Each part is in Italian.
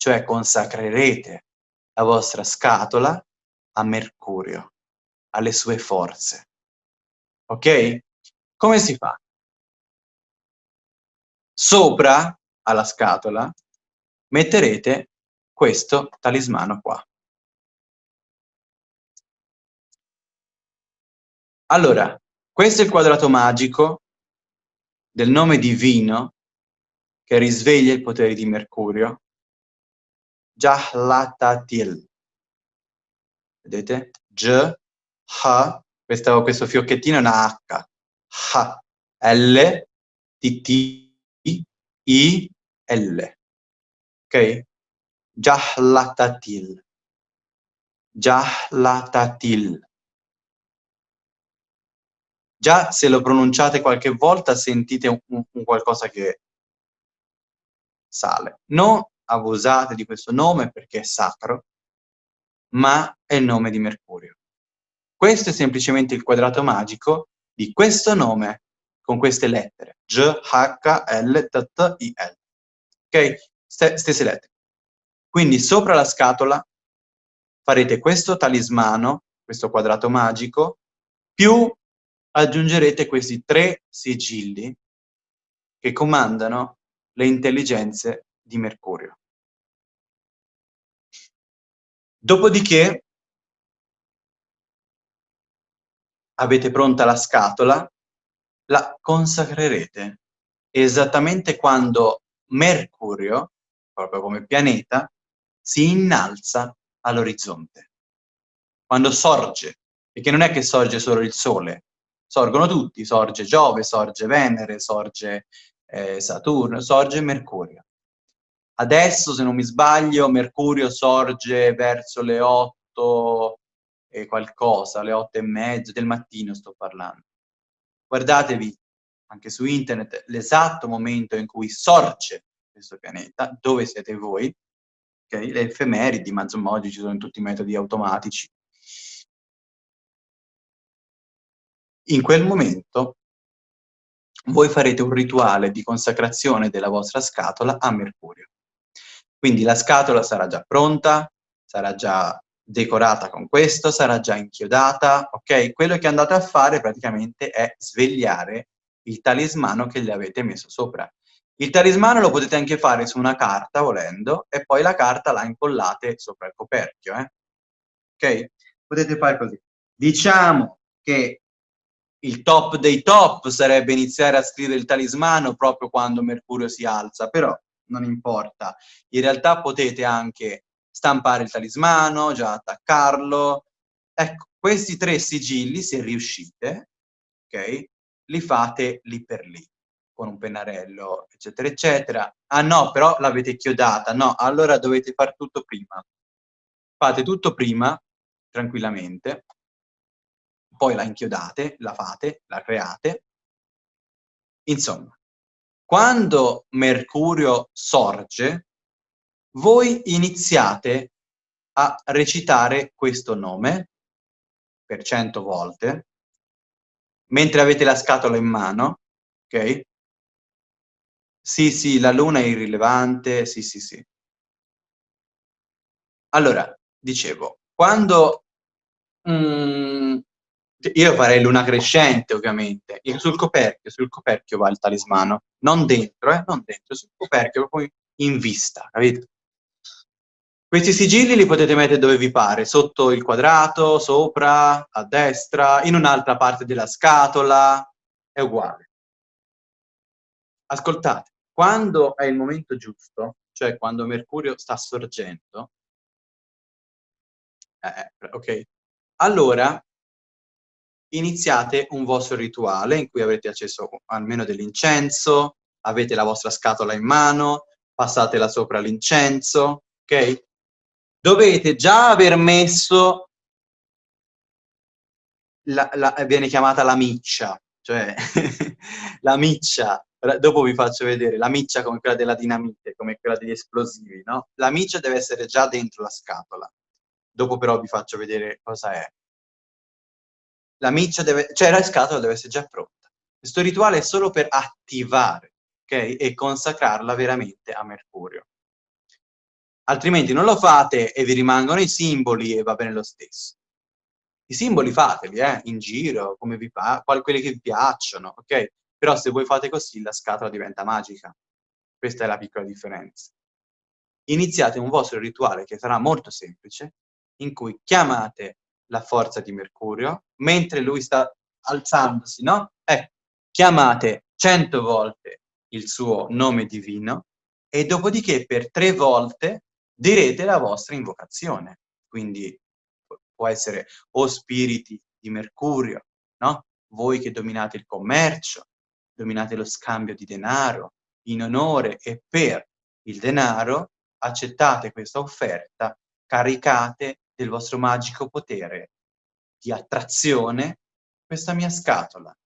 cioè consacrerete la vostra scatola a Mercurio, alle sue forze. Ok? Come si fa? Sopra alla scatola metterete questo talismano qua. Allora, questo è il quadrato magico del nome divino che risveglia i poteri di Mercurio. Jahlatatil. Vedete? J, H, questo, questo fiocchettino è una H. H, L, T, T, I, L. Ok? Jahlatatil. Jahlatatil. Già se lo pronunciate qualche volta sentite un, un qualcosa che sale. Non abusate di questo nome perché è sacro, ma è il nome di Mercurio. Questo è semplicemente il quadrato magico di questo nome con queste lettere. G, H, L, T, T, I, L. Ok? Stesse lettere. Quindi sopra la scatola farete questo talismano, questo quadrato magico, più aggiungerete questi tre sigilli che comandano le intelligenze di Mercurio. Dopodiché avete pronta la scatola, la consacrerete esattamente quando Mercurio, proprio come pianeta, si innalza all'orizzonte. Quando sorge, perché non è che sorge solo il Sole, sorgono tutti, sorge Giove, sorge Venere, sorge eh, Saturno, sorge Mercurio. Adesso, se non mi sbaglio, Mercurio sorge verso le 8 e qualcosa, le 8 e mezzo del mattino sto parlando. Guardatevi anche su internet l'esatto momento in cui sorge questo pianeta, dove siete voi, okay? le effemeridi, ma insomma oggi ci sono tutti i metodi automatici in quel momento voi farete un rituale di consacrazione della vostra scatola a Mercurio. Quindi la scatola sarà già pronta, sarà già decorata con questo, sarà già inchiodata, ok? Quello che andate a fare praticamente è svegliare il talismano che gli avete messo sopra. Il talismano lo potete anche fare su una carta, volendo, e poi la carta la incollate sopra il coperchio, eh? Ok? Potete fare così. Diciamo che il top dei top sarebbe iniziare a scrivere il talismano proprio quando Mercurio si alza, però non importa. In realtà potete anche stampare il talismano, già attaccarlo. Ecco, questi tre sigilli, se riuscite, ok, li fate lì per lì, con un pennarello, eccetera, eccetera. Ah no, però l'avete chiodata. No, allora dovete fare tutto prima. Fate tutto prima, tranquillamente, poi la inchiodate, la fate, la create. Insomma, quando Mercurio sorge, voi iniziate a recitare questo nome per cento volte, mentre avete la scatola in mano, ok? Sì, sì, la luna è irrilevante, sì, sì, sì. Allora, dicevo, quando mm, io farei luna crescente, ovviamente. sul coperchio, sul coperchio va il talismano. Non dentro, eh? Non dentro, sul coperchio, proprio in vista, capito? Questi sigilli li potete mettere dove vi pare, sotto il quadrato, sopra, a destra, in un'altra parte della scatola, è uguale. Ascoltate, quando è il momento giusto, cioè quando Mercurio sta sorgendo, eh, eh ok, allora iniziate un vostro rituale in cui avete acceso almeno dell'incenso, avete la vostra scatola in mano, passatela sopra l'incenso, ok? Dovete già aver messo, la, la, viene chiamata la miccia, cioè la miccia, dopo vi faccio vedere, la miccia come quella della dinamite, come quella degli esplosivi, no? La miccia deve essere già dentro la scatola, dopo però vi faccio vedere cosa è la miccia deve, cioè la scatola deve essere già pronta. Questo rituale è solo per attivare, ok? E consacrarla veramente a Mercurio. Altrimenti non lo fate e vi rimangono i simboli e va bene lo stesso. I simboli fateli, eh, in giro, come vi pa quelli che vi piacciono, ok? Però se voi fate così la scatola diventa magica. Questa è la piccola differenza. Iniziate un vostro rituale che sarà molto semplice, in cui chiamate la forza di Mercurio, mentre lui sta alzandosi, no? Eh, chiamate cento volte il suo nome divino e dopodiché per tre volte direte la vostra invocazione. Quindi può essere o spiriti di Mercurio, no? Voi che dominate il commercio, dominate lo scambio di denaro, in onore e per il denaro, accettate questa offerta, caricate del vostro magico potere di attrazione questa mia scatola.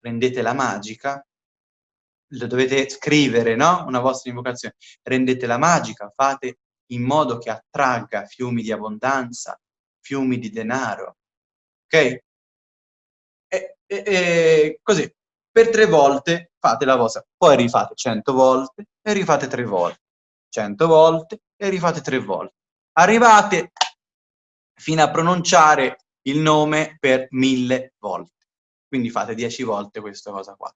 Rendetela magica, lo dovete scrivere, no? Una vostra invocazione. Rendetela magica, fate in modo che attragga fiumi di abbondanza, fiumi di denaro, ok? E, e, e così, per tre volte fate la vostra, poi rifate cento volte e rifate tre volte, cento volte e rifate tre volte. Arrivate fino a pronunciare il nome per mille volte. Quindi fate dieci volte questa cosa qua.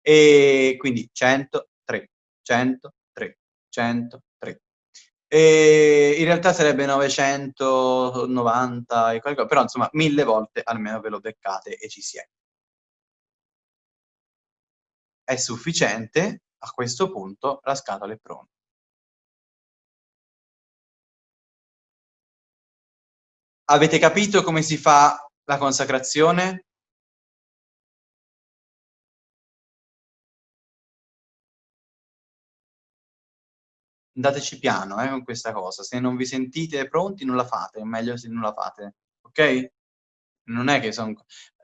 E quindi 103, 103, 103. E in realtà sarebbe 990 e qualcosa, però insomma mille volte almeno ve lo beccate e ci siete. È sufficiente, a questo punto la scatola è pronta. Avete capito come si fa la consacrazione? Andateci piano eh, con questa cosa. Se non vi sentite pronti non la fate, è meglio se non la fate, ok? Non è che sono...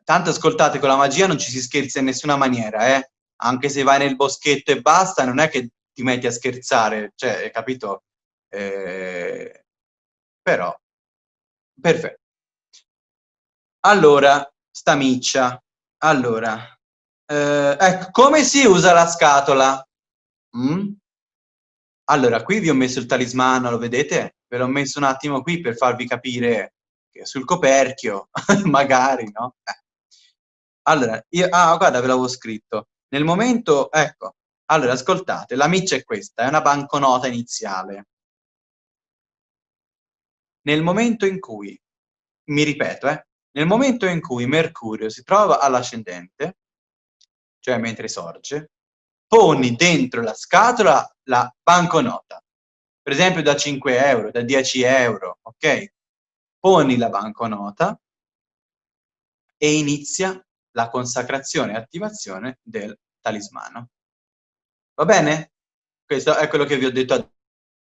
Tanto ascoltate, con la magia non ci si scherza in nessuna maniera, eh? Anche se vai nel boschetto e basta, non è che ti metti a scherzare, cioè, capito? Eh... Però Perfetto. Allora, sta miccia. Allora, eh, ecco, come si usa la scatola? Mm? Allora, qui vi ho messo il talismano, lo vedete? Ve l'ho messo un attimo qui per farvi capire che sul coperchio, magari, no? Eh. Allora, io, ah, guarda, ve l'avevo scritto. Nel momento, ecco, allora, ascoltate, la miccia è questa, è una banconota iniziale. Nel momento in cui, mi ripeto, eh, nel momento in cui Mercurio si trova all'ascendente, cioè mentre sorge, poni dentro la scatola la banconota, per esempio da 5 euro, da 10 euro, ok? Poni la banconota e inizia la consacrazione e attivazione del talismano. Va bene? Questo è quello che vi ho detto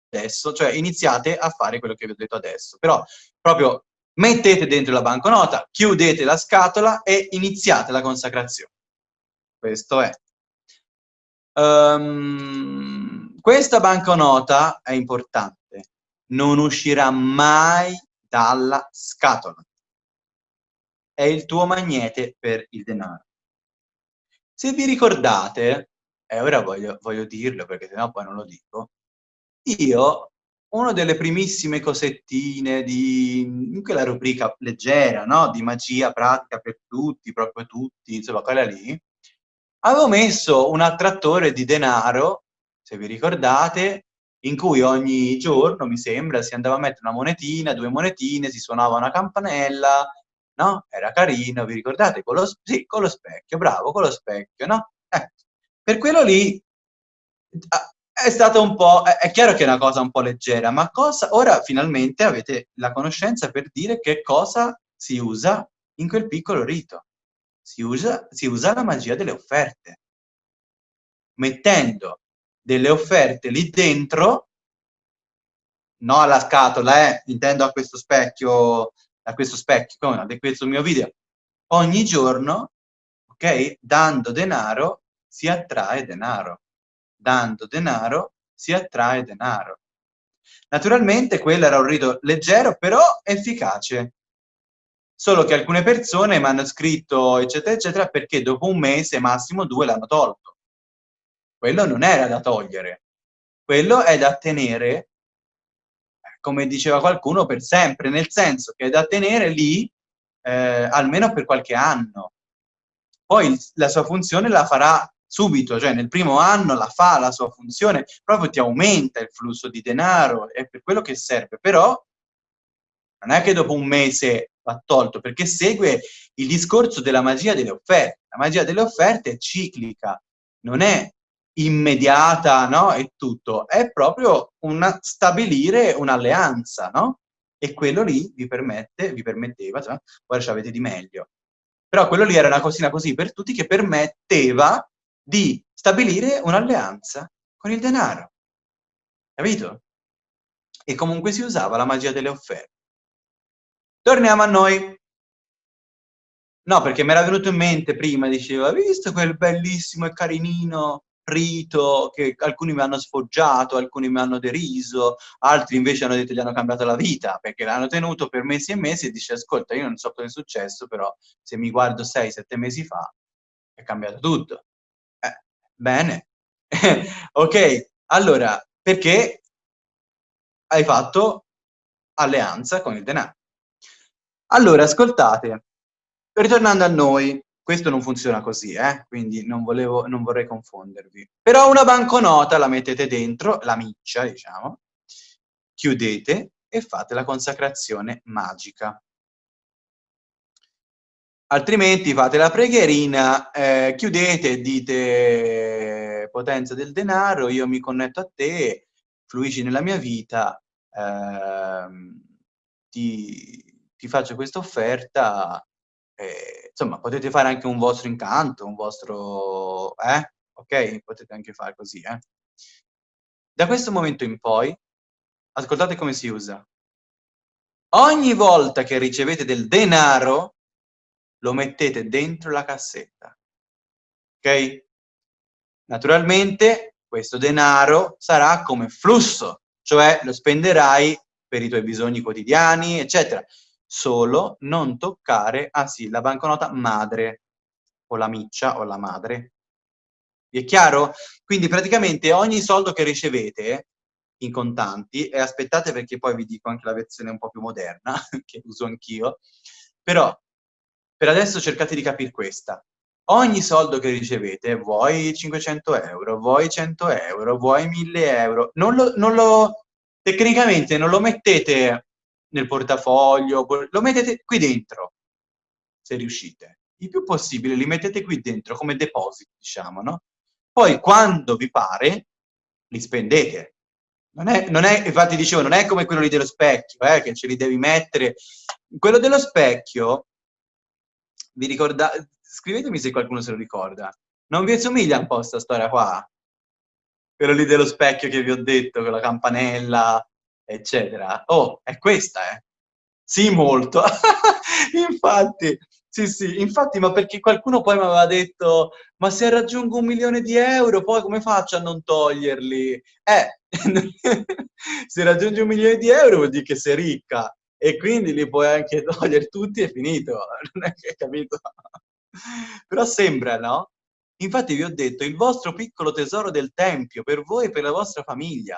adesso, cioè iniziate a fare quello che vi ho detto adesso, però proprio mettete dentro la banconota, chiudete la scatola e iniziate la consacrazione. Questo è. Um, questa banconota è importante, non uscirà mai dalla scatola. È il tuo magnete per il denaro. Se vi ricordate, e ora voglio, voglio dirlo perché sennò poi non lo dico, io, una delle primissime cosettine di quella rubrica leggera, no, di magia pratica per tutti, proprio tutti, insomma quella lì, avevo messo un attrattore di denaro, se vi ricordate, in cui ogni giorno, mi sembra, si andava a mettere una monetina, due monetine, si suonava una campanella, no? Era carino, vi ricordate? Con lo, sì, con lo specchio, bravo, con lo specchio, no? Eh, per quello lì è stato un po', è, chiaro che è una cosa un po' leggera, ma cosa, ora finalmente avete la conoscenza per dire che cosa si usa in quel piccolo rito. Si usa, si usa la magia delle offerte. Mettendo delle offerte lì dentro, no alla scatola, eh, intendo a questo specchio, a questo specchio, come di questo mio video, ogni giorno, ok, dando denaro si attrae denaro dando denaro si attrae denaro. Naturalmente quello era un rito leggero, però efficace. Solo che alcune persone mi hanno scritto, eccetera, eccetera, perché dopo un mese, massimo due, l'hanno tolto. Quello non era da togliere. Quello è da tenere come diceva qualcuno, per sempre, nel senso che è da tenere lì eh, almeno per qualche anno. Poi la sua funzione la farà subito, cioè nel primo anno la fa la sua funzione, proprio ti aumenta il flusso di denaro, è per quello che serve, però non è che dopo un mese va tolto, perché segue il discorso della magia delle offerte. La magia delle offerte è ciclica, non è immediata, no? E tutto, è proprio una, stabilire un'alleanza, no? E quello lì vi permette, vi permetteva, cioè, ora ci avete di meglio. Però quello lì era una cosina così per tutti che permetteva di stabilire un'alleanza con il denaro. Capito? E comunque si usava la magia delle offerte. Torniamo a noi. No, perché mi era venuto in mente prima, diceva, visto quel bellissimo e carinino rito che alcuni mi hanno sfoggiato, alcuni mi hanno deriso, altri invece hanno detto gli hanno cambiato la vita, perché l'hanno tenuto per mesi e mesi e dice, ascolta, io non so cosa è successo, però se mi guardo 6-7 mesi fa, è cambiato tutto. Bene. ok, allora, perché hai fatto alleanza con il denaro? Allora, ascoltate, ritornando a noi, questo non funziona così, eh? quindi non, volevo, non vorrei confondervi. Però una banconota la mettete dentro, la miccia, diciamo, chiudete e fate la consacrazione magica. Altrimenti fate la preghierina, eh, chiudete dite potenza del denaro, io mi connetto a te, fluisci nella mia vita, eh, ti, ti faccio questa offerta eh, insomma, potete fare anche un vostro incanto, un vostro... eh? Ok? Potete anche fare così, eh? Da questo momento in poi, ascoltate come si usa. Ogni volta che ricevete del denaro, lo mettete dentro la cassetta. Ok? Naturalmente, questo denaro sarà come flusso, cioè lo spenderai per i tuoi bisogni quotidiani, eccetera solo non toccare, ah sì, la banconota madre, o la miccia o la madre. Vi è chiaro? Quindi praticamente ogni soldo che ricevete in contanti, e aspettate perché poi vi dico anche la versione un po' più moderna, che uso anch'io, però per adesso cercate di capire questa. Ogni soldo che ricevete, vuoi 500 euro, vuoi 100 euro, vuoi 1000 euro, non lo, non lo, tecnicamente non lo mettete nel portafoglio, lo mettete qui dentro, se riuscite. Il più possibile li mettete qui dentro come depositi, diciamo, no? Poi quando vi pare, li spendete. Non è, non è, infatti dicevo, non è come quello lì dello specchio, eh, che ce li devi mettere. Quello dello specchio, vi ricordate, scrivetemi se qualcuno se lo ricorda. Non vi assomiglia un po' questa storia qua? Quello lì dello specchio che vi ho detto, con la campanella, eccetera. Oh, è questa, eh? Sì, molto. infatti, sì, sì, infatti, ma perché qualcuno poi mi aveva detto, ma se raggiungo un milione di euro, poi come faccio a non toglierli? Eh, se raggiungi un milione di euro vuol dire che sei ricca e quindi li puoi anche togliere tutti e finito, non è che capito? Però sembra, no? Infatti vi ho detto, il vostro piccolo tesoro del tempio, per voi e per la vostra famiglia,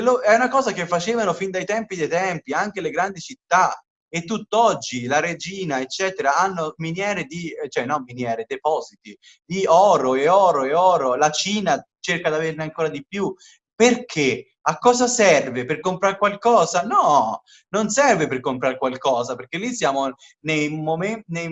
lo, è una cosa che facevano fin dai tempi dei tempi, anche le grandi città, e tutt'oggi la regina, eccetera, hanno miniere di, cioè non miniere, depositi di oro e oro e oro, la Cina cerca di averne ancora di più. Perché? A cosa serve? Per comprare qualcosa? No, non serve per comprare qualcosa, perché lì siamo nei, momenti, nei,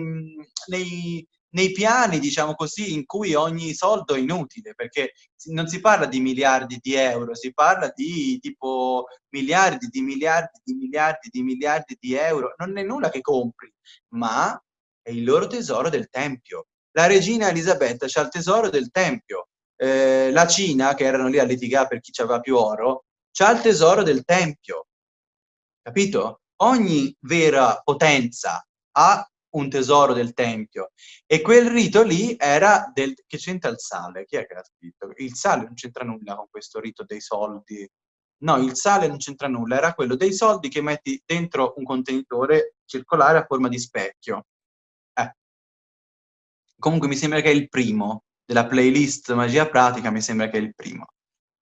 nei nei piani, diciamo così, in cui ogni soldo è inutile, perché non si parla di miliardi di euro, si parla di tipo miliardi di miliardi di miliardi di miliardi di euro, non è nulla che compri, ma è il loro tesoro del Tempio. La regina Elisabetta c'ha il tesoro del Tempio, eh, la Cina, che erano lì a litigare per chi aveva più oro, c'ha il tesoro del Tempio, capito? Ogni vera potenza ha un tesoro del tempio e quel rito lì era del che c'entra il sale chi è che l'ha scritto? il sale non c'entra nulla con questo rito dei soldi no il sale non c'entra nulla era quello dei soldi che metti dentro un contenitore circolare a forma di specchio eh. comunque mi sembra che è il primo della playlist magia pratica mi sembra che è il primo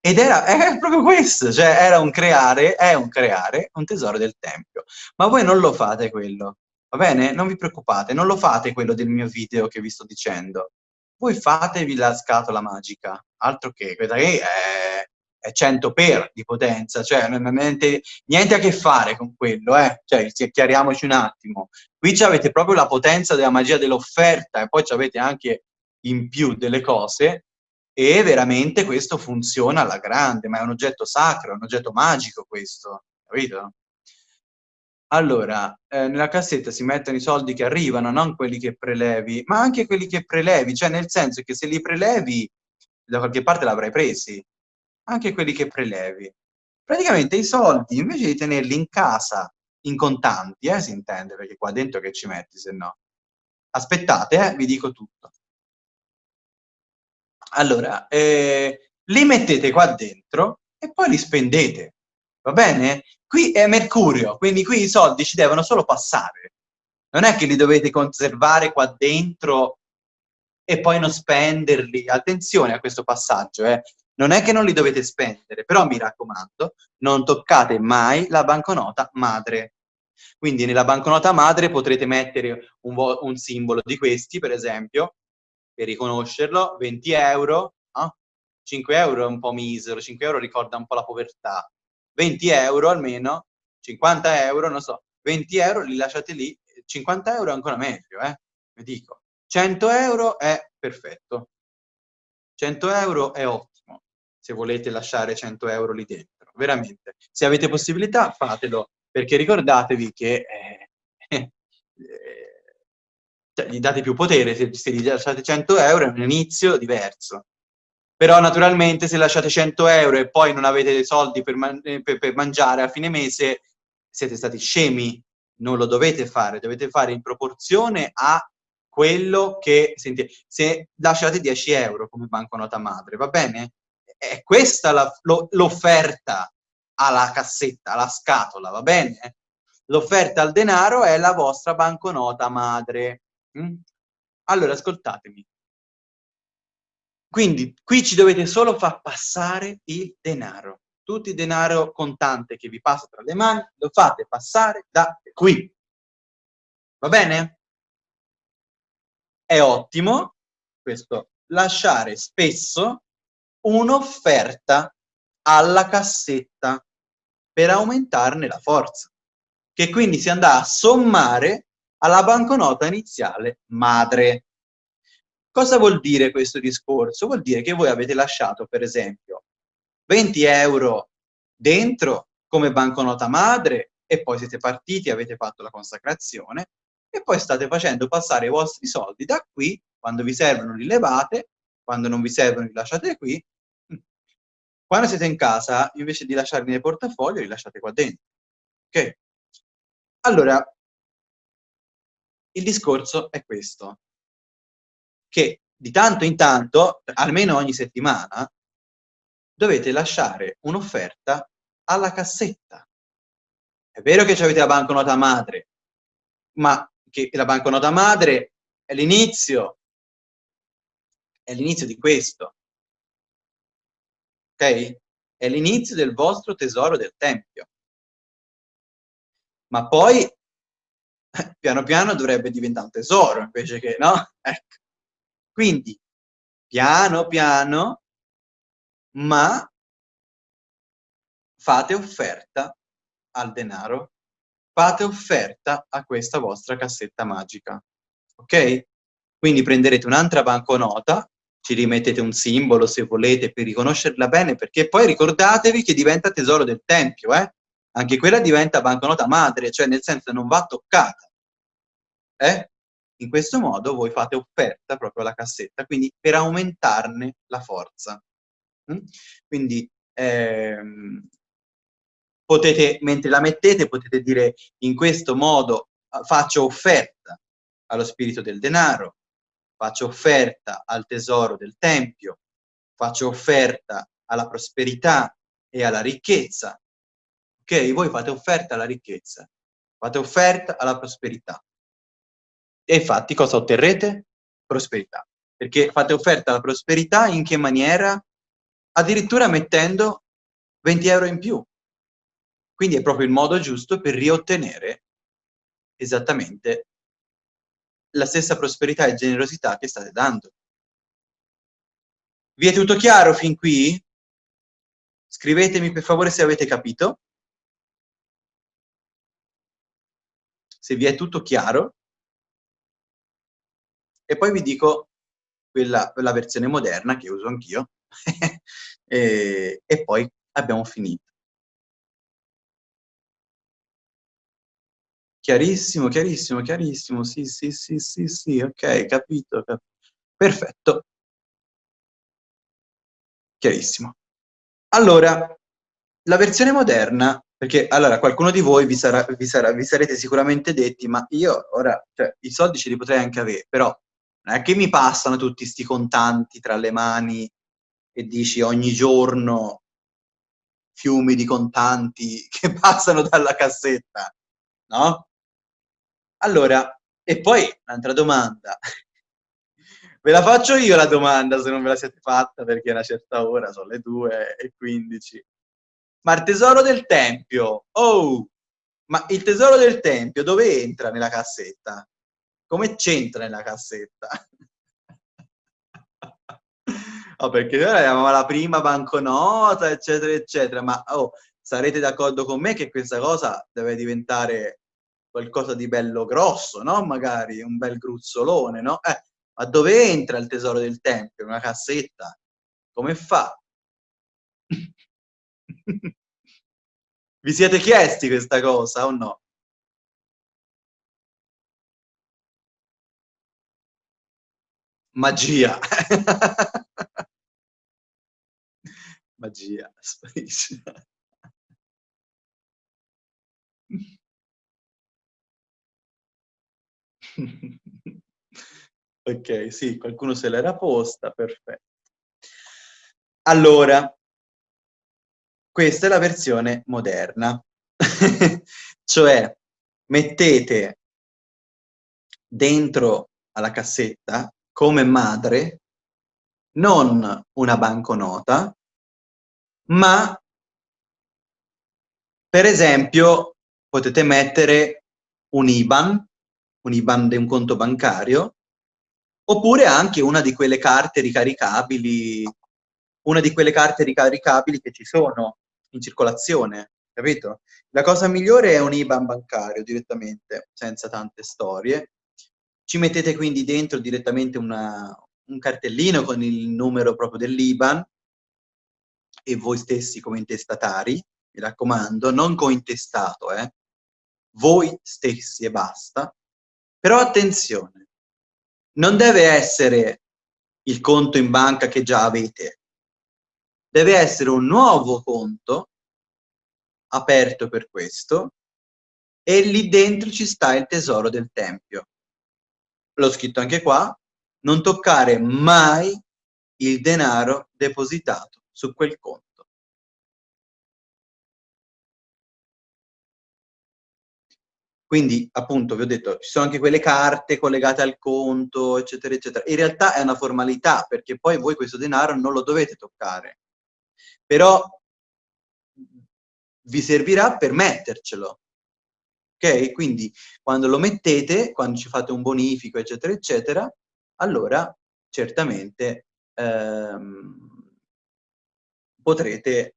Ed era, è proprio questo, cioè era un creare, è un creare un tesoro del Tempio. Ma voi non lo fate quello, va bene? Non vi preoccupate, non lo fate quello del mio video che vi sto dicendo. Voi fatevi la scatola magica, altro che, questa qui è, è 100 per di potenza, cioè niente, niente, a che fare con quello, eh? Cioè, chiariamoci un attimo. Qui avete proprio la potenza della magia dell'offerta e poi avete anche in più delle cose e veramente questo funziona alla grande, ma è un oggetto sacro, è un oggetto magico questo, capito? Allora, eh, nella cassetta si mettono i soldi che arrivano, non quelli che prelevi, ma anche quelli che prelevi, cioè nel senso che se li prelevi da qualche parte l'avrai presi, anche quelli che prelevi. Praticamente i soldi, invece di tenerli in casa, in contanti, eh, si intende, perché qua dentro che ci metti, se no. Aspettate, eh, vi dico tutto. Allora, eh, li mettete qua dentro e poi li spendete, va bene? Qui è Mercurio, quindi qui i soldi ci devono solo passare. Non è che li dovete conservare qua dentro e poi non spenderli. Attenzione a questo passaggio, eh. Non è che non li dovete spendere, però mi raccomando, non toccate mai la banconota madre. Quindi nella banconota madre potrete mettere un, un simbolo di questi, per esempio, per riconoscerlo, 20 euro, no? 5 euro è un po' misero, 5 euro ricorda un po' la povertà, 20 euro almeno, 50 euro, non so, 20 euro li lasciate lì, 50 euro è ancora meglio, eh, vi dico. 100 euro è perfetto, 100 euro è ottimo, se volete lasciare 100 euro lì dentro, veramente. Se avete possibilità fatelo, perché ricordatevi che eh, cioè, gli date più potere, se, se gli lasciate 100 euro è un inizio diverso. Però naturalmente se lasciate 100 euro e poi non avete soldi per, man eh, per, per mangiare a fine mese, siete stati scemi, non lo dovete fare, dovete fare in proporzione a quello che, senti, se lasciate 10 euro come banconota madre, va bene? È questa l'offerta alla cassetta, alla scatola, va bene? L'offerta al denaro è la vostra banconota madre. Mm? Allora, ascoltatemi. Quindi, qui ci dovete solo far passare il denaro. Tutto il denaro contante che vi passa tra le mani, lo fate passare da qui. Va bene? È ottimo, questo, lasciare spesso un'offerta alla cassetta per aumentarne la forza, che quindi si andrà a sommare alla banconota iniziale madre. Cosa vuol dire questo discorso? Vuol dire che voi avete lasciato, per esempio, 20 euro dentro come banconota madre e poi siete partiti, avete fatto la consacrazione e poi state facendo passare i vostri soldi da qui, quando vi servono li levate, quando non vi servono li lasciate qui, quando siete in casa, invece di lasciarli nel portafoglio, li lasciate qua dentro. Ok? Allora, il discorso è questo, che di tanto in tanto, almeno ogni settimana, dovete lasciare un'offerta alla cassetta. È vero che avete la banconota madre, ma che la banconota madre è l'inizio, è l'inizio di questo. Ok? È l'inizio del vostro tesoro del Tempio. Ma poi piano piano dovrebbe diventare un tesoro invece che, no? Ecco. Quindi, piano piano, ma fate offerta al denaro, fate offerta a questa vostra cassetta magica, ok? Quindi prenderete un'altra banconota, ci rimettete un simbolo se volete per riconoscerla bene, perché poi ricordatevi che diventa tesoro del Tempio, eh? Anche quella diventa banconota madre, cioè nel senso non va toccata. Eh? In questo modo voi fate offerta proprio alla cassetta, quindi per aumentarne la forza. Mm? Quindi ehm, potete, mentre la mettete, potete dire in questo modo faccio offerta allo spirito del denaro, faccio offerta al tesoro del tempio, faccio offerta alla prosperità e alla ricchezza, Ok? Voi fate offerta alla ricchezza, fate offerta alla prosperità. E infatti cosa otterrete? Prosperità. Perché fate offerta alla prosperità in che maniera? addirittura mettendo 20 euro in più. Quindi è proprio il modo giusto per riottenere esattamente la stessa prosperità e generosità che state dando. Vi è tutto chiaro fin qui? Scrivetemi per favore se avete capito. Se vi è tutto chiaro. E poi vi dico quella, la versione moderna che uso anch'io. e, e poi abbiamo finito. Chiarissimo, chiarissimo, chiarissimo, sì, sì, sì, sì, sì, ok, capito, capito. Perfetto. Chiarissimo. Allora, la versione moderna, perché allora qualcuno di voi vi, sarà, vi, sarà, vi sarete sicuramente detti, ma io ora, cioè, i soldi ce li potrei anche avere, però non è che mi passano tutti sti contanti tra le mani e dici ogni giorno fiumi di contanti che passano dalla cassetta, no? Allora, e poi un'altra domanda. Ve la faccio io la domanda se non ve la siete fatta perché è una certa ora, sono le 2 e 15. Ma il tesoro del tempio, oh, ma il tesoro del tempio dove entra nella cassetta? Come c'entra nella cassetta? oh, perché noi avevamo la prima banconota, eccetera, eccetera, ma oh, sarete d'accordo con me che questa cosa deve diventare qualcosa di bello grosso, no? Magari un bel gruzzolone, no? Eh, ma dove entra il tesoro del tempio? Una cassetta? Come fa? Vi siete chiesti questa cosa o no? Magia. Magia, sparisce. ok, sì, qualcuno se l'era posta, perfetto. Allora, questa è la versione moderna, cioè mettete dentro alla cassetta come madre non una banconota, ma per esempio potete mettere un IBAN un IBAN di un conto bancario, oppure anche una di quelle carte ricaricabili, una di quelle carte ricaricabili che ci sono in circolazione, capito? La cosa migliore è un IBAN bancario direttamente, senza tante storie. Ci mettete quindi dentro direttamente una, un cartellino con il numero proprio dell'IBAN e voi stessi come intestatari, mi raccomando, non cointestato, eh? voi stessi e basta, però attenzione, non deve essere il conto in banca che già avete, deve essere un nuovo conto aperto per questo e lì dentro ci sta il tesoro del tempio. L'ho scritto anche qua, non toccare mai il denaro depositato su quel conto. Quindi, appunto, vi ho detto, ci sono anche quelle carte collegate al conto, eccetera, eccetera. In realtà è una formalità, perché poi voi questo denaro non lo dovete toccare. Però vi servirà per mettercelo. Ok? Quindi, quando lo mettete, quando ci fate un bonifico, eccetera, eccetera, allora, certamente, ehm, potrete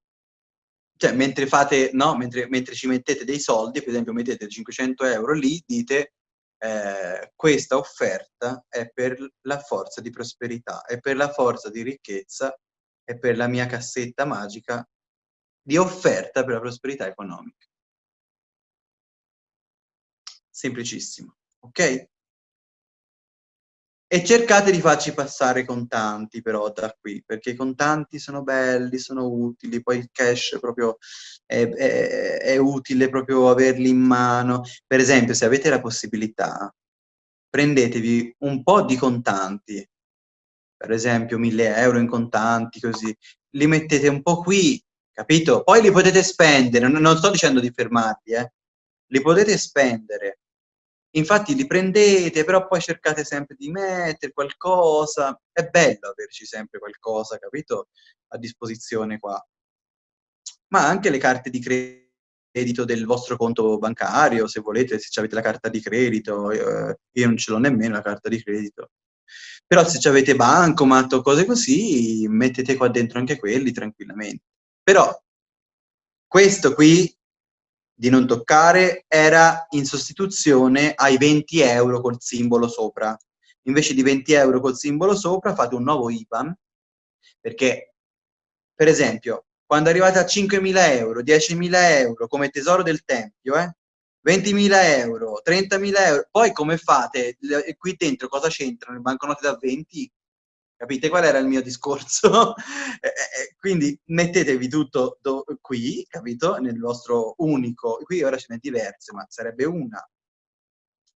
cioè mentre fate, no, mentre, mentre, ci mettete dei soldi, per esempio mettete 500 euro lì, dite eh, questa offerta è per la forza di prosperità, è per la forza di ricchezza, è per la mia cassetta magica di offerta per la prosperità economica. Semplicissimo, ok? E cercate di farci passare i contanti però da qui, perché i contanti sono belli, sono utili, poi il cash proprio è, è, è utile proprio averli in mano. Per esempio, se avete la possibilità, prendetevi un po' di contanti, per esempio 1000 euro in contanti, così, li mettete un po' qui, capito? Poi li potete spendere, non, sto dicendo di fermarli, eh? li potete spendere, infatti li prendete, però poi cercate sempre di mettere qualcosa. È bello averci sempre qualcosa, capito, a disposizione qua. Ma anche le carte di credito del vostro conto bancario, se volete, se avete la carta di credito, eh, io non ce l'ho nemmeno la carta di credito. Però se avete bancomat o cose così, mettete qua dentro anche quelli tranquillamente. Però questo qui di non toccare era in sostituzione ai 20 euro col simbolo sopra. Invece di 20 euro col simbolo sopra fate un nuovo IBAN, perché per esempio quando arrivate a 5.000 euro, 10.000 euro come tesoro del tempio, eh, 20.000 euro, 30.000 euro, poi come fate? Qui dentro cosa c'entrano? Le banconote da 20? Capite qual era il mio discorso? Eh, quindi mettetevi tutto qui, capito? Nel vostro unico, qui ora ce n'è diverse, ma sarebbe una,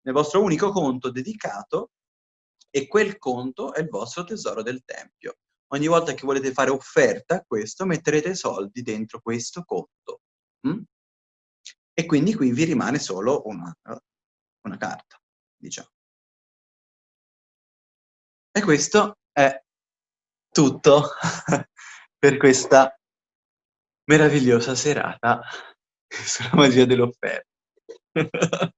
nel vostro unico conto dedicato e quel conto è il vostro tesoro del tempio. Ogni volta che volete fare offerta a questo, metterete soldi dentro questo conto. Mm? E quindi qui vi rimane solo una, una carta, diciamo. E questo è tutto per questa meravigliosa serata sulla magia dell'offerta.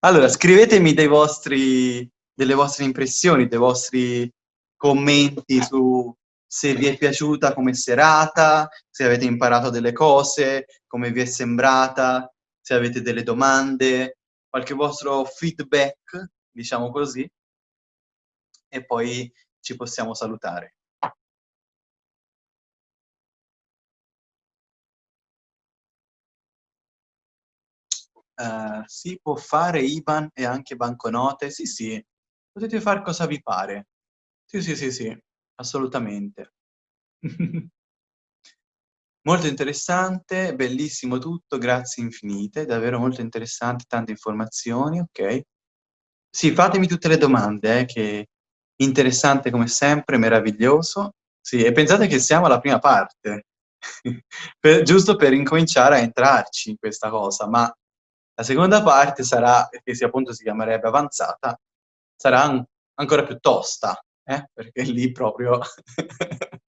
allora, scrivetemi vostri, delle vostre impressioni, dei vostri commenti su se vi è piaciuta come serata, se avete imparato delle cose, come vi è sembrata, se avete delle domande, qualche vostro feedback diciamo così, e poi ci possiamo salutare. Uh, si può fare IBAN e anche banconote? Sì, sì, potete fare cosa vi pare. Sì, sì, sì, sì, assolutamente. molto interessante, bellissimo tutto, grazie infinite, davvero molto interessante, tante informazioni, ok? Sì, fatemi tutte le domande, eh, che interessante come sempre, meraviglioso. Sì, e pensate che siamo alla prima parte, per, giusto per incominciare a entrarci in questa cosa, ma la seconda parte sarà, che si, appunto si chiamerebbe avanzata, sarà an ancora più tosta, eh? perché lì proprio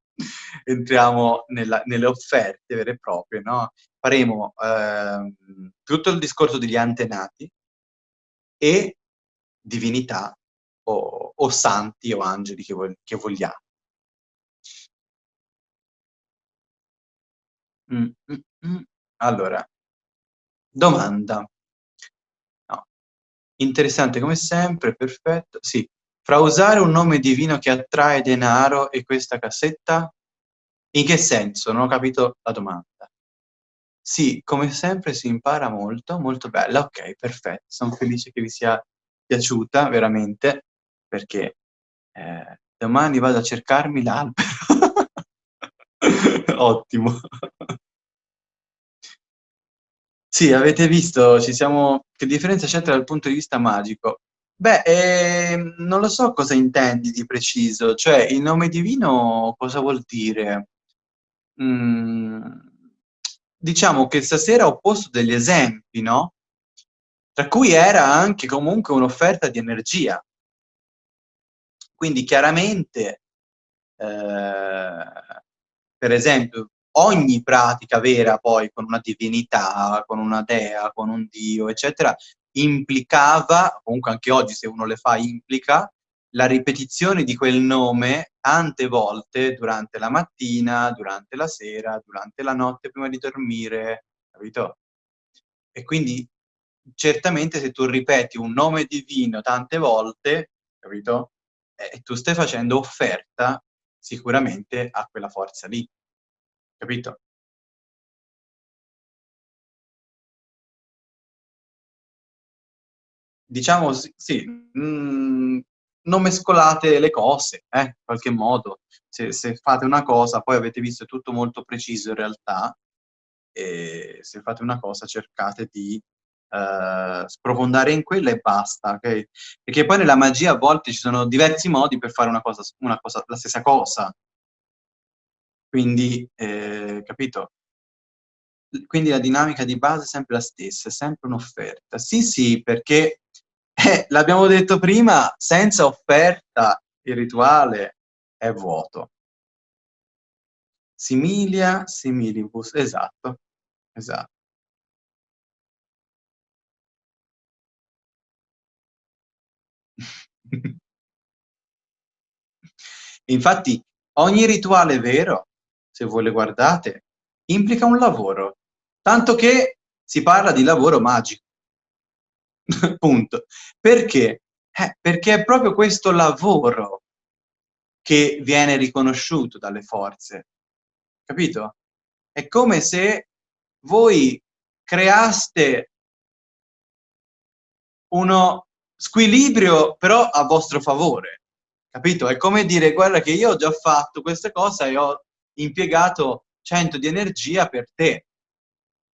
entriamo nella, nelle offerte vere e proprie, no? Faremo eh, tutto il discorso degli antenati e divinità o, o santi o angeli che, vo che vogliamo. Mm, mm, mm. Allora, domanda. No. Interessante come sempre, perfetto. Sì, fra usare un nome divino che attrae denaro e questa cassetta? In che senso? Non ho capito la domanda. Sì, come sempre si impara molto, molto bella. Ok, perfetto. Sono felice che vi sia piaciuta veramente perché eh, domani vado a cercarmi l'albero. Ottimo. Sì, avete visto, ci siamo... che differenza c'è tra il punto di vista magico? Beh, eh, non lo so cosa intendi di preciso, cioè il nome divino cosa vuol dire? Mm, diciamo che stasera ho posto degli esempi, no? tra cui era anche comunque un'offerta di energia. Quindi chiaramente, eh, per esempio, ogni pratica vera poi con una divinità, con una dea, con un dio, eccetera, implicava, comunque anche oggi se uno le fa implica, la ripetizione di quel nome tante volte durante la mattina, durante la sera, durante la notte prima di dormire, capito? E quindi certamente se tu ripeti un nome divino tante volte, capito? Eh, tu stai facendo offerta sicuramente a quella forza lì, capito? Diciamo sì, mh, mm, non mescolate le cose, eh, in qualche modo. Se, se, fate una cosa, poi avete visto tutto molto preciso in realtà, e se fate una cosa cercate di uh, sprofondare in quella e basta, ok? Perché poi nella magia a volte ci sono diversi modi per fare una cosa, una cosa la stessa cosa. Quindi, eh, capito? quindi la dinamica di base è sempre la stessa, è sempre un'offerta. Sì, sì, perché eh, l'abbiamo detto prima, senza offerta il rituale è vuoto. Similia, similibus, esatto, esatto. Infatti ogni rituale vero, se voi le guardate, implica un lavoro, tanto che si parla di lavoro magico. Punto. Perché? Eh, perché è proprio questo lavoro che viene riconosciuto dalle forze, capito? È come se voi creaste uno squilibrio però a vostro favore, capito? È come dire guarda che io ho già fatto questa cosa e ho impiegato 100 di energia per te.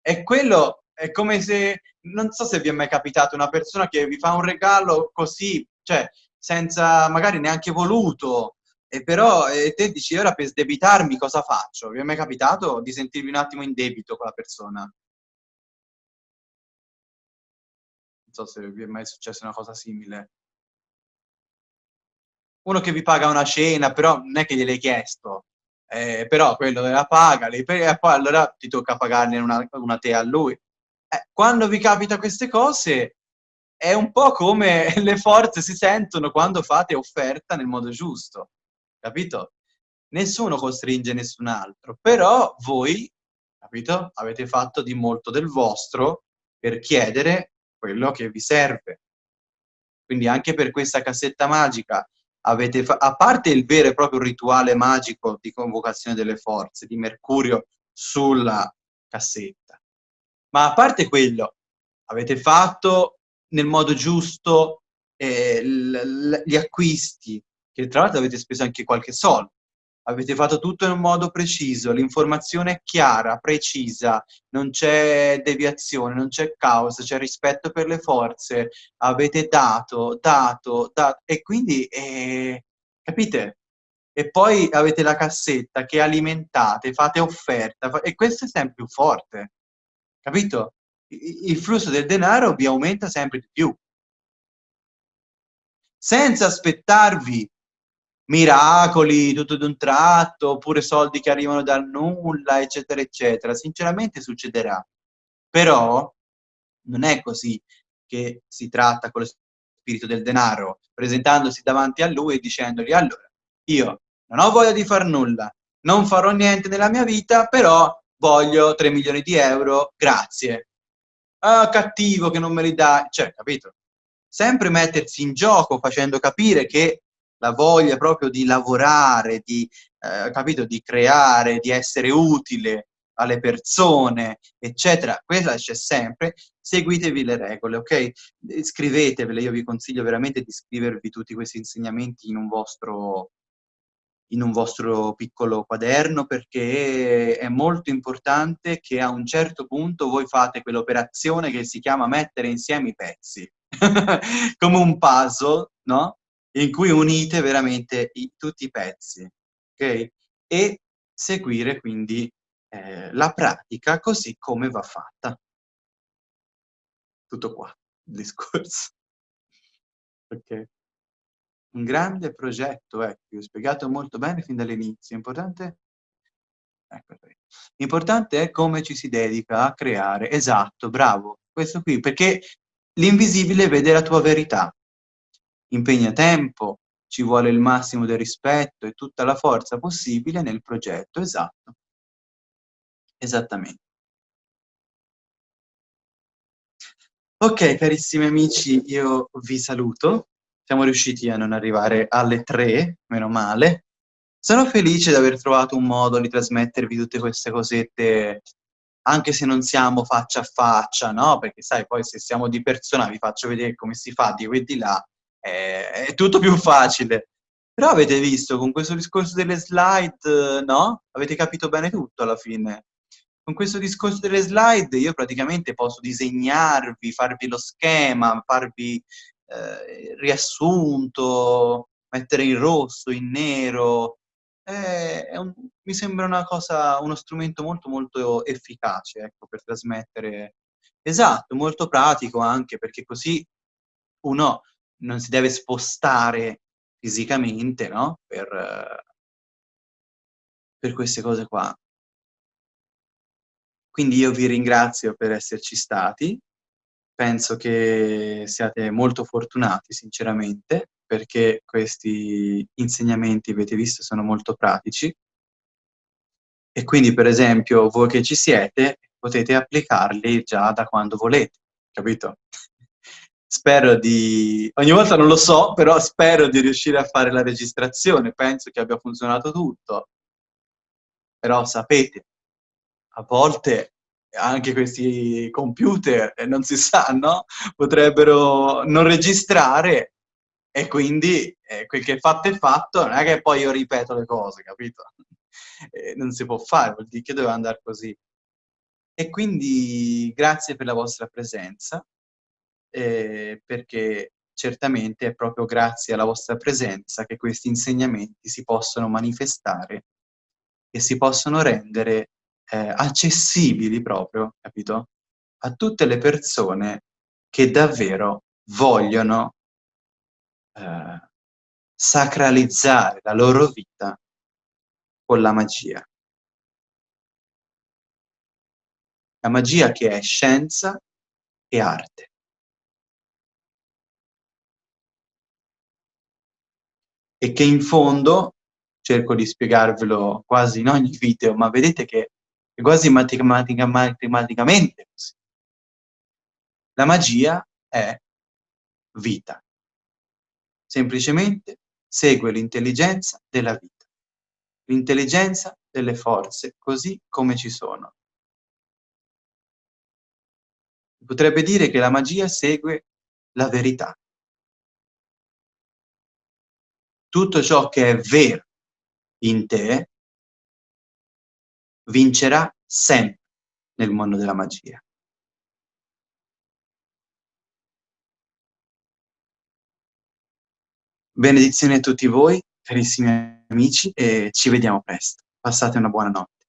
E quello è come se, non so se vi è mai capitato una persona che vi fa un regalo così, cioè senza magari neanche voluto, e però e te dici ora per sdebitarmi cosa faccio? Vi è mai capitato di sentirvi un attimo in debito con la persona? Non so se vi è mai successa una cosa simile. Uno che vi paga una cena, però non è che gliel'hai chiesto, eh, però quello la paga, e poi allora ti tocca pagarne una, una te a lui. Eh, quando vi capita queste cose, è un po' come le forze si sentono quando fate offerta nel modo giusto, capito? Nessuno costringe nessun altro, però voi, capito? Avete fatto di molto del vostro per chiedere quello che vi serve. Quindi anche per questa cassetta magica avete a parte il vero e proprio rituale magico di convocazione delle forze di Mercurio sulla cassetta, ma a parte quello, avete fatto nel modo giusto eh, gli acquisti, che tra l'altro avete speso anche qualche soldo, avete fatto tutto in un modo preciso, l'informazione è chiara, precisa, non c'è deviazione, non c'è caos, c'è rispetto per le forze, avete dato, dato, dato, e quindi, eh, capite? E poi avete la cassetta che alimentate, fate offerta, e questo è sempre più forte, capito? Il flusso del denaro vi aumenta sempre di più. Senza aspettarvi miracoli tutto d'un tratto, oppure soldi che arrivano dal nulla, eccetera, eccetera. Sinceramente succederà. Però non è così che si tratta con lo spirito del denaro, presentandosi davanti a lui e dicendogli allora, io non ho voglia di far nulla, non farò niente nella mia vita, però voglio 3 milioni di euro, grazie. Ah, cattivo che non me li dai, cioè, capito? Sempre mettersi in gioco facendo capire che la voglia proprio di lavorare, di, eh, capito, di creare, di essere utile alle persone, eccetera, quella c'è sempre, seguitevi le regole, ok? Scrivetevele, io vi consiglio veramente di scrivervi tutti questi insegnamenti in un vostro, in un vostro piccolo quaderno perché è molto importante che a un certo punto voi fate quell'operazione che si chiama mettere insieme i pezzi, come un puzzle, no? in cui unite veramente i, tutti i pezzi, ok? E seguire quindi eh, la pratica così come va fatta. Tutto qua, il discorso. ok? Un grande progetto, ecco, ho spiegato molto bene fin dall'inizio. Importante Ecco, Importante è come ci si dedica a creare. Esatto, bravo. Questo qui, perché l'invisibile vede la tua verità impegna tempo, ci vuole il massimo del rispetto e tutta la forza possibile nel progetto, esatto. Esattamente. Ok, carissimi amici, io vi saluto. Siamo riusciti a non arrivare alle tre, meno male. Sono felice di aver trovato un modo di trasmettervi tutte queste cosette, anche se non siamo faccia a faccia, no? Perché sai, poi se siamo di persona vi faccio vedere come si fa di qui e di là, è, è tutto più facile. Però avete visto, con questo discorso delle slide, no? Avete capito bene tutto alla fine. Con questo discorso delle slide io praticamente posso disegnarvi, farvi lo schema, farvi eh, riassunto, mettere in rosso, in nero, è è un mi sembra una cosa uno strumento molto, molto efficace, ecco, per trasmettere esatto, molto pratico anche, perché così uno non si deve spostare fisicamente, no, per per queste cose qua. Quindi io vi ringrazio per esserci stati. Penso che siate molto fortunati sinceramente, perché questi insegnamenti, avete visto, sono molto pratici. E quindi, per esempio, voi che ci siete, potete applicarli già da quando volete, capito? Spero di ogni volta non lo so, però spero di riuscire a fare la registrazione, penso che abbia funzionato tutto. Però sapete, a volte anche questi computer, eh, non si sa, no, potrebbero non registrare e quindi, ehm, quel che è fatto è fatto, non è che poi io ripeto le cose, capito? Ehm, non si può fare, vuol dì che doveva andar così. E quindi grazie per la vostra presenza, ehm, perché certamente è proprio grazie alla vostra presenza che questi insegnamenti si possono manifestare e si possono rendere, ehm, accessibili proprio, capito, a tutte le persone che davvero vogliono ehm, sacralizzare la loro vita con la magia. La magia che è scienza e arte. E che in fondo, cerco di spiegarvelo quasi in ogni video, ma vedete che è quasi matematica matematicamente così. La magia è vita. Semplicemente segue l'intelligenza della vita, l'intelligenza delle forze così come ci sono. Potrebbe dire che la magia segue la verità. Tutto ciò che è vero in te vincerà sempre nel mondo della magia. Benedizioni a tutti voi, carissimi amici, e ci vediamo presto. Passate una buona notte.